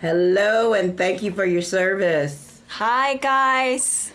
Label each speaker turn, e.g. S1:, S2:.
S1: Hello, and thank you for your service.
S2: Hi, guys.